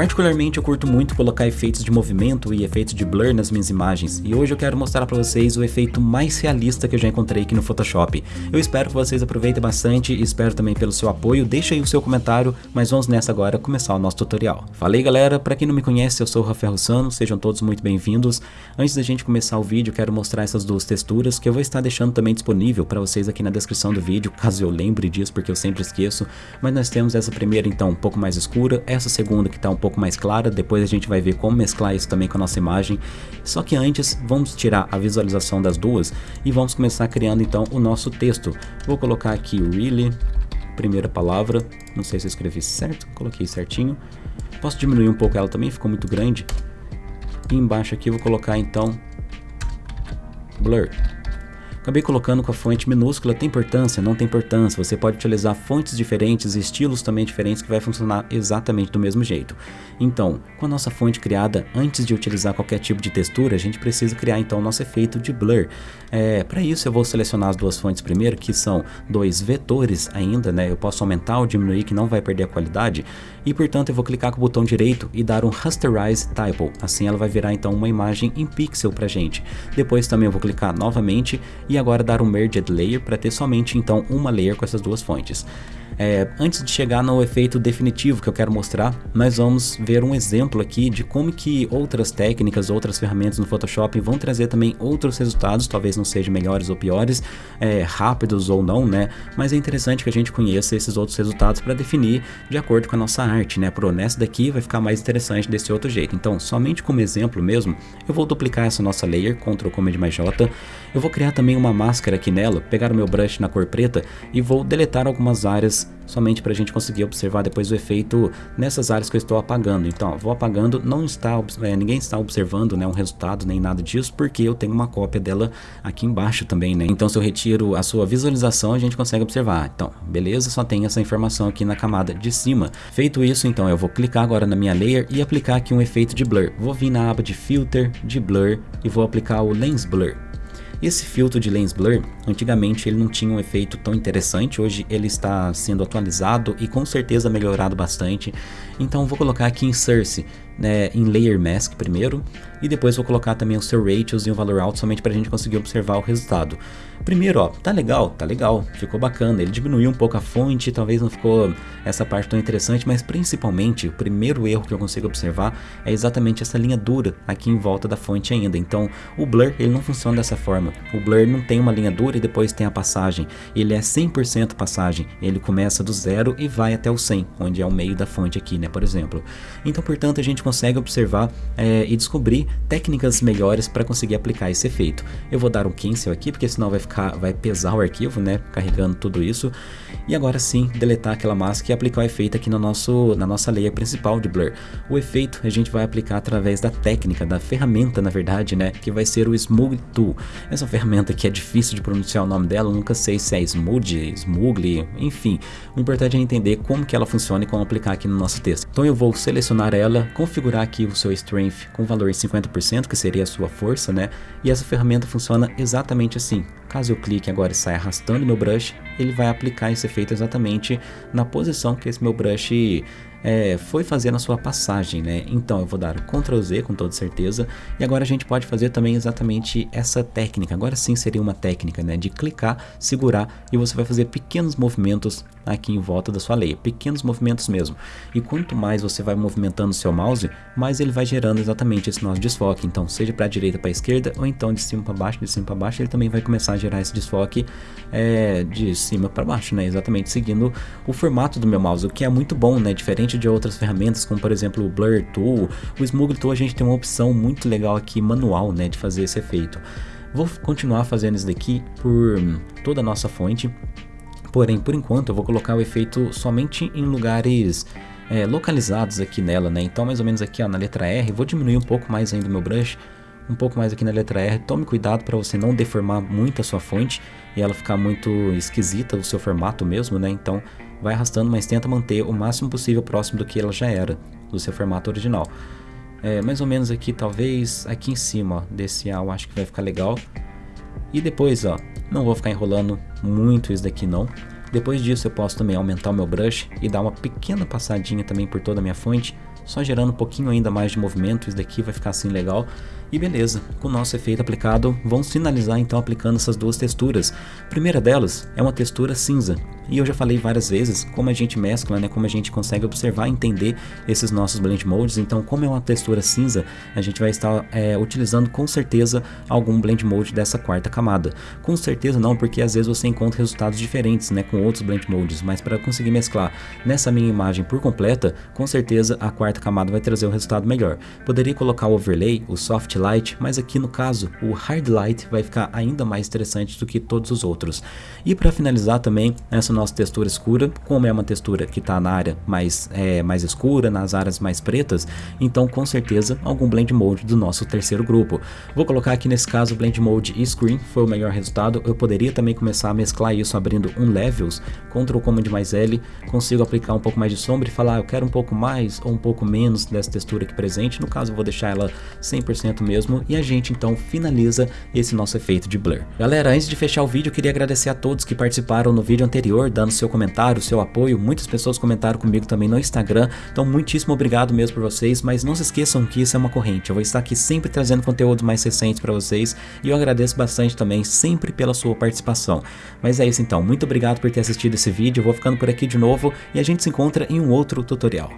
Particularmente eu curto muito colocar efeitos de movimento e efeitos de blur nas minhas imagens, e hoje eu quero mostrar para vocês o efeito mais realista que eu já encontrei aqui no Photoshop. Eu espero que vocês aproveitem bastante e espero também pelo seu apoio, deixa aí o seu comentário, mas vamos nessa agora começar o nosso tutorial. Falei galera, para quem não me conhece eu sou o Rafael Russano, sejam todos muito bem-vindos. Antes da gente começar o vídeo, quero mostrar essas duas texturas que eu vou estar deixando também disponível para vocês aqui na descrição do vídeo, caso eu lembre disso porque eu sempre esqueço, mas nós temos essa primeira então um pouco mais escura, essa segunda que está um pouco mais clara, depois a gente vai ver como mesclar isso também com a nossa imagem. Só que antes, vamos tirar a visualização das duas e vamos começar criando então o nosso texto. Vou colocar aqui really, primeira palavra, não sei se eu escrevi certo, coloquei certinho. Posso diminuir um pouco ela também, ficou muito grande. E embaixo aqui eu vou colocar então blur. Acabei colocando com a fonte minúscula, tem importância? Não tem importância, você pode utilizar fontes diferentes, estilos também diferentes que vai funcionar exatamente do mesmo jeito. Então, com a nossa fonte criada, antes de utilizar qualquer tipo de textura, a gente precisa criar então o nosso efeito de blur. É, Para isso eu vou selecionar as duas fontes primeiro, que são dois vetores ainda, né? eu posso aumentar ou diminuir que não vai perder a qualidade, e portanto eu vou clicar com o botão direito e dar um Rasterize Typo, assim ela vai virar então uma imagem em pixel pra gente. Depois também eu vou clicar novamente e agora dar um Merged Layer para ter somente então uma layer com essas duas fontes. É, antes de chegar no efeito definitivo que eu quero mostrar, nós vamos ver um exemplo aqui de como que outras técnicas, outras ferramentas no Photoshop vão trazer também outros resultados, talvez não sejam melhores ou piores, é, rápidos ou não, né? Mas é interessante que a gente conheça esses outros resultados para definir de acordo com a nossa arte, né? Pro nessa daqui vai ficar mais interessante desse outro jeito. Então, somente como exemplo mesmo, eu vou duplicar essa nossa layer, Ctrl Command mais J, eu vou criar também uma máscara aqui nela, pegar o meu brush na cor preta e vou deletar algumas áreas somente para a gente conseguir observar depois o efeito nessas áreas que eu estou apagando. Então, ó, vou apagando, não está, é, ninguém está observando né, um resultado nem nada disso, porque eu tenho uma cópia dela aqui embaixo também, né? Então, se eu retiro a sua visualização, a gente consegue observar. Então, beleza, só tem essa informação aqui na camada de cima. Feito isso, então, eu vou clicar agora na minha layer e aplicar aqui um efeito de blur. Vou vir na aba de Filter, de Blur e vou aplicar o Lens Blur. Esse filtro de Lens Blur, antigamente ele não tinha um efeito tão interessante, hoje ele está sendo atualizado e com certeza melhorado bastante. Então vou colocar aqui em Source, né, em Layer Mask primeiro, e depois vou colocar também o seu Ratios e o valor alto somente para a gente conseguir observar o resultado. Primeiro, ó, tá legal, tá legal, ficou bacana, ele diminuiu um pouco a fonte, talvez não ficou essa parte tão interessante, mas principalmente o primeiro erro que eu consigo observar é exatamente essa linha dura aqui em volta da fonte ainda, então o blur ele não funciona dessa forma, o blur não tem uma linha dura e depois tem a passagem, ele é 100% passagem, ele começa do zero e vai até o 100, onde é o meio da fonte aqui, né, por exemplo. Então, portanto, a gente consegue observar é, e descobrir técnicas melhores para conseguir aplicar esse efeito. Eu vou dar um cancel aqui, porque senão vai ficar vai pesar o arquivo, né, carregando tudo isso. E agora sim, deletar aquela máscara e aplicar o efeito aqui no nosso, na nossa layer principal de Blur. O efeito a gente vai aplicar através da técnica, da ferramenta na verdade, né, que vai ser o Smooth Tool. Essa ferramenta que é difícil de pronunciar o nome dela, nunca sei se é Smooth, Smoogle, enfim. O importante é entender como que ela funciona e como aplicar aqui no nosso texto. Então eu vou selecionar ela, configurar aqui o seu Strength com valor em 50%, que seria a sua força, né, e essa ferramenta funciona exatamente assim. Caso eu clique agora e saia arrastando meu brush, ele vai aplicar esse efeito exatamente na posição que esse meu brush é, foi fazer na sua passagem, né? Então eu vou dar Ctrl Z com toda certeza e agora a gente pode fazer também exatamente essa técnica. Agora sim seria uma técnica, né? De clicar, segurar e você vai fazer pequenos movimentos aqui em volta da sua layer, pequenos movimentos mesmo. E quanto mais você vai movimentando o seu mouse, mais ele vai gerando exatamente esse nosso desfoque. Então seja para a direita para a esquerda ou então de cima para baixo, de cima para baixo, ele também vai começar a gerar esse desfoque é, de cima para baixo, né? Exatamente seguindo o formato do meu mouse, o que é muito bom, né? Diferente de outras ferramentas, como por exemplo o Blur Tool, o Smooth Tool a gente tem uma opção muito legal aqui, manual, né, de fazer esse efeito. Vou continuar fazendo isso daqui por toda a nossa fonte, porém, por enquanto eu vou colocar o efeito somente em lugares é, localizados aqui nela, né, então mais ou menos aqui ó, na letra R, vou diminuir um pouco mais ainda o meu brush, um pouco mais aqui na letra R, tome cuidado para você não deformar muito a sua fonte e ela ficar muito esquisita, o seu formato mesmo, né, então vai arrastando, mas tenta manter o máximo possível próximo do que ela já era, do seu formato original. É, mais ou menos aqui, talvez aqui em cima ó, desse A eu acho que vai ficar legal. E depois, ó, não vou ficar enrolando muito isso daqui não. Depois disso eu posso também aumentar o meu brush e dar uma pequena passadinha também por toda a minha fonte, só gerando um pouquinho ainda mais de movimento, isso daqui vai ficar assim legal. E beleza, com o nosso efeito aplicado, vamos finalizar então aplicando essas duas texturas. A primeira delas é uma textura cinza, e eu já falei várias vezes como a gente mescla, né, como a gente consegue observar e entender esses nossos blend modes, então como é uma textura cinza, a gente vai estar é, utilizando com certeza algum blend mode dessa quarta camada. Com certeza não, porque às vezes você encontra resultados diferentes né, com outros blend modes, mas para conseguir mesclar nessa minha imagem por completa, com certeza a quarta camada vai trazer um resultado melhor. Poderia colocar o overlay, o soft light, mas aqui no caso o hard light vai ficar ainda mais interessante do que todos os outros. E para finalizar também, essa nossa textura escura, como é uma textura que está na área mais, é, mais escura, nas áreas mais pretas, então com certeza algum blend mode do nosso terceiro grupo. Vou colocar aqui nesse caso blend mode screen, foi o melhor resultado, eu poderia também começar a mesclar isso abrindo um levels, Ctrl Command mais L, consigo aplicar um pouco mais de sombra e falar, ah, eu quero um pouco mais ou um pouco menos dessa textura aqui presente, no caso eu vou deixar ela 100% mesmo, e a gente então finaliza esse nosso efeito de blur. Galera, antes de fechar o vídeo, eu queria agradecer a todos que participaram no vídeo anterior, dando seu comentário, seu apoio, muitas pessoas comentaram comigo também no Instagram, então muitíssimo obrigado mesmo por vocês, mas não se esqueçam que isso é uma corrente, eu vou estar aqui sempre trazendo conteúdo mais recentes para vocês, e eu agradeço bastante também sempre pela sua participação. Mas é isso então, muito obrigado por ter assistido esse vídeo, eu vou ficando por aqui de novo, e a gente se encontra em um outro tutorial.